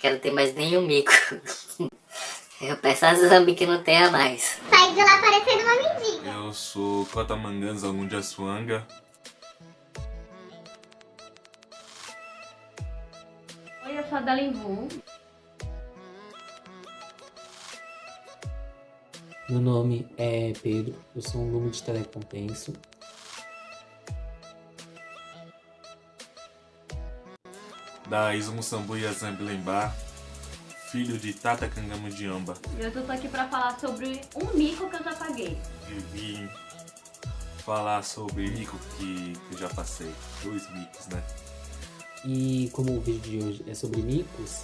quero ter mais nenhum mico. Eu peço a Zambi que não tenha mais. Sai de lá parecendo uma mendiga. Eu sou Cotamangans Alundiaçuanga. Oi, eu sou a Dalimbu. Meu nome é Pedro, eu sou um lume de telecompenso. Da Isumu Sambuia Zambilembar, filho de Tata Kangama de Amba. E eu tô aqui pra falar sobre um mico que eu já paguei. Eu vim falar sobre mico que, eu já passei. Dois micos, né? E como o vídeo de hoje é sobre micos,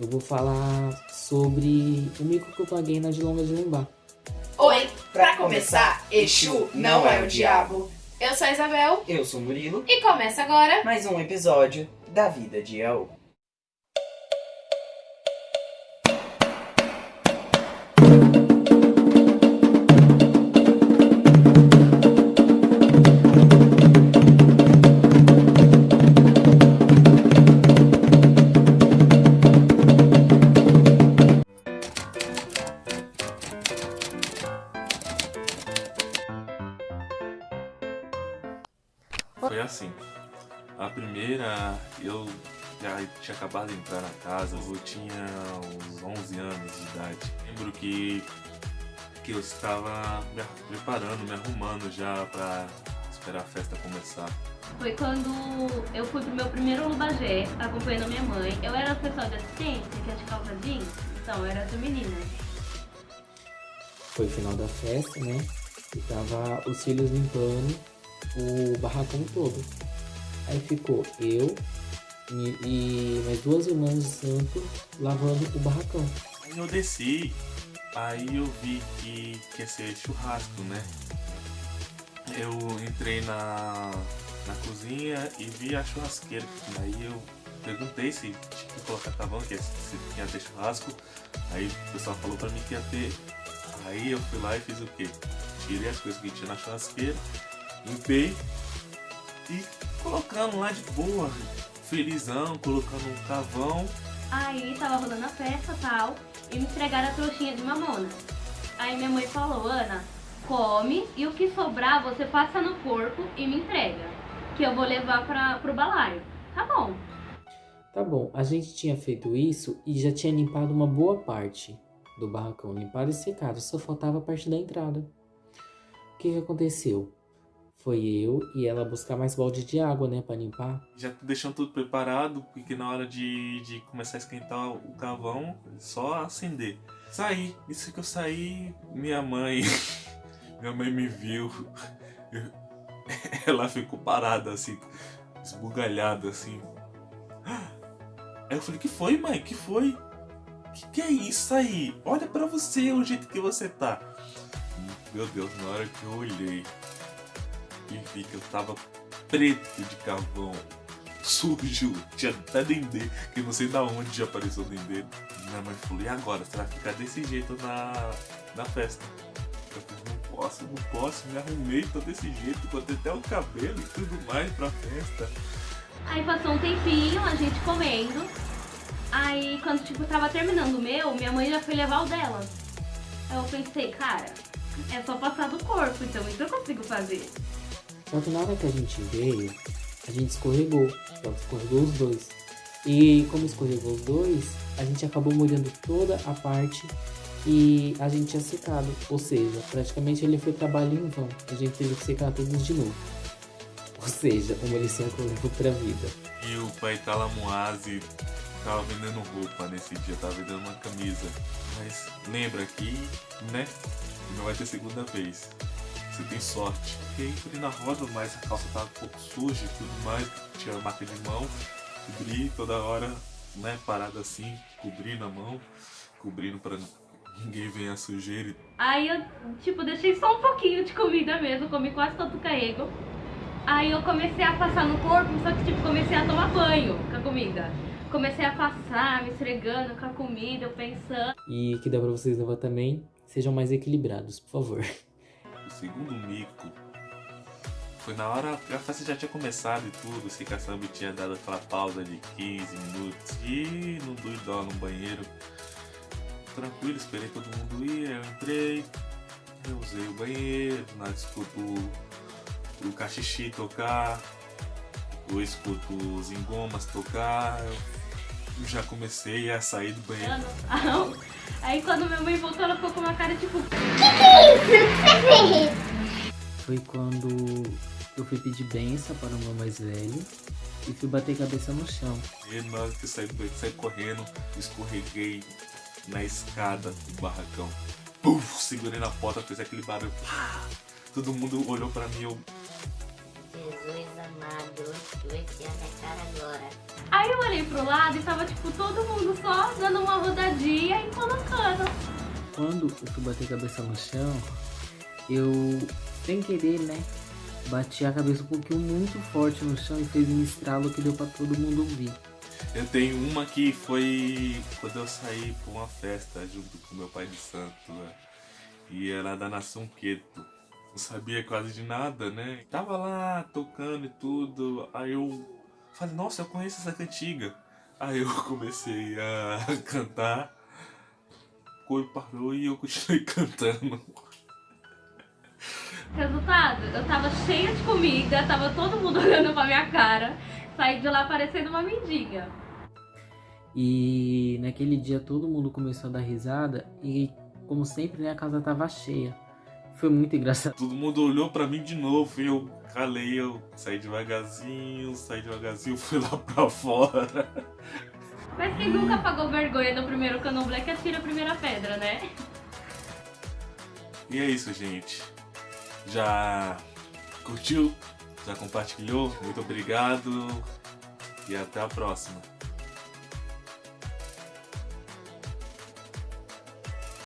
eu vou falar sobre o mico que eu paguei na de longa de Lembá. Oi, pra começar, Exu não é o diabo. Eu sou a Isabel Eu sou o Murilo, e começa agora. mais um episódio da vida de Yaô. Primeira, eu já tinha acabado de entrar na casa, eu tinha uns 11 anos de idade. Lembro que, que eu estava me ar- preparando, me arrumando já pra esperar a festa começar. Foi quando eu fui pro meu primeiro Lubagé, acompanhando a minha mãe. Eu era pessoal de assistência, que é de calça jeans, então eu era essa menina. Foi o final da festa, né? E tava os filhos limpando o barracão todo. Aí ficou eu e, e mais duas irmãs de santo lavando o barracão. Aí eu desci, aí eu vi que, ia ser churrasco, né? Eu entrei na, na cozinha e vi a churrasqueira. Aí eu perguntei se tinha que colocar carvão, que se tinha ter churrasco. Aí o pessoal falou pra mim que ia ter. Aí eu fui lá e fiz o quê? Tirei as coisas que tinha na churrasqueira, limpei e colocando lá de boa, felizão, colocando um carvão. Aí tava rolando a festa e tal, e me entregaram a trouxinha de mamona. Aí minha mãe falou, Ana, come e o que sobrar você passa no corpo e me entrega. Que eu vou levar pra, pro balaio. Tá bom. Tá bom, a gente tinha feito isso e já tinha limpado uma boa parte do barracão, limpado e secado, só faltava a parte da entrada. O que que aconteceu? Foi eu e ela buscar mais balde de água, né, pra limpar. já deixando tudo preparado, porque na hora de, de começar a esquentar o carvão, só acender. Saí, isso que eu saí, minha mãe, minha mãe me viu, ela ficou parada assim, esbugalhada assim. Aí eu falei, que foi mãe, que foi? Que que é isso aí? Olha pra você o jeito que você tá. Meu Deus, na hora que eu olhei e vi que eu tava preto de carvão, sujo, tinha até dendê, que não sei da onde já apareceu dendê. Minha mãe falou, e agora? Você vai ficar desse jeito na, na festa? Eu falei, não posso, não posso, me arrumei, tô desse jeito, botei até o cabelo e tudo mais pra festa. Aí passou um tempinho, a gente comendo. Aí quando tipo tava terminando o meu, minha mãe já foi levar o dela. Aí eu pensei, cara, é só passar do corpo, então isso eu consigo fazer. Só que na hora que a gente veio, a gente escorregou. Que escorregou os dois. E como escorregou os dois, a gente acabou molhando toda a parte e a gente tinha secado. Ou seja, praticamente ele foi trabalho em vão. A gente teve que secar todos de novo. Ou seja, uma lição que eu levo pra vida. E o pai Talamuazi tava vendendo roupa nesse dia, tava vendendo uma camisa. Mas lembra que, né, não vai ter segunda vez. Você tem sorte. Porque aí fui na roda, mas a calça tava um pouco suja e tudo mais, tinha a marca de mão, cobri toda hora, né, parada assim, cobrindo a mão, cobrindo pra ninguém ver a sujeira. Aí eu, tipo, deixei só um pouquinho de comida mesmo, comi quase todo o carrego. Aí eu comecei a passar no corpo, só que tipo, comecei a tomar banho com a comida. Comecei a passar, me esfregando com a comida, eu pensando. E que dá pra vocês levar também, sejam mais equilibrados, por favor. O segundo mico Foi na hora a festa já tinha começado e tudo, o Sika Samba tinha dado aquela pausa de 15 minutos e no doidó no banheiro. Tranquilo, esperei todo mundo ir, eu entrei, eu usei o banheiro, nada escuto o cachixi tocar, eu escuto os engomas tocar, eu já comecei a sair do banheiro. Ano. Aí quando minha mãe voltou, ela ficou com uma cara tipo. Foi quando eu fui pedir benção para o meu mais velho e fui bater cabeça no chão. E na hora que eu saí do banheiro, saí correndo, escorreguei na escada do barracão. Puf, segurei na porta, fez aquele barulho. Todo mundo olhou pra mim, eu Jesus amado, eu vou enfiar minha cara agora. Aí eu olhei pro lado e tava tipo todo mundo só dando uma rodadinha e colocando. Quando eu fui bater cabeça no chão, eu, sem querer, né, bati a cabeça um pouquinho muito forte no chão e fez um estralo que deu pra todo mundo ouvir. Eu tenho uma que foi quando eu saí pra uma festa junto com meu pai de santo, né? E era da Nação Queto. Não sabia quase de nada, né? Tava lá tocando e tudo. Aí eu falei, nossa, eu conheço essa cantiga. Aí eu comecei a cantar. O coro parou e eu continuei cantando. Resultado, eu tava cheia de comida, tava todo mundo olhando pra minha cara. Saí de lá parecendo uma mendiga. E naquele dia todo mundo começou a dar risada e, como sempre, né, a casa tava cheia. Foi muito engraçado. Todo mundo olhou pra mim de novo e eu calei, eu saí devagarzinho, saí devagarzinho, fui lá pra fora. Mas quem nunca pagou vergonha no primeiro candomblé que atira a primeira pedra, né? E é isso, gente. Já curtiu? Já compartilhou? Muito obrigado e até a próxima.